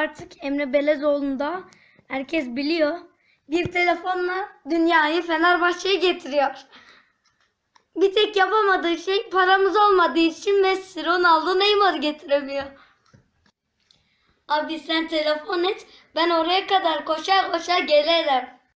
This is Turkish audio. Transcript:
artık Emre Belezoğlu'nda herkes biliyor. Bir telefonla dünyayı Fenerbahçe'ye getiriyor. Bir tek yapamadığı şey paramız olmadığı için Messi, Ronaldo, Neymar getiremiyor. Abi sen telefon et ben oraya kadar koşar koşar gelirim.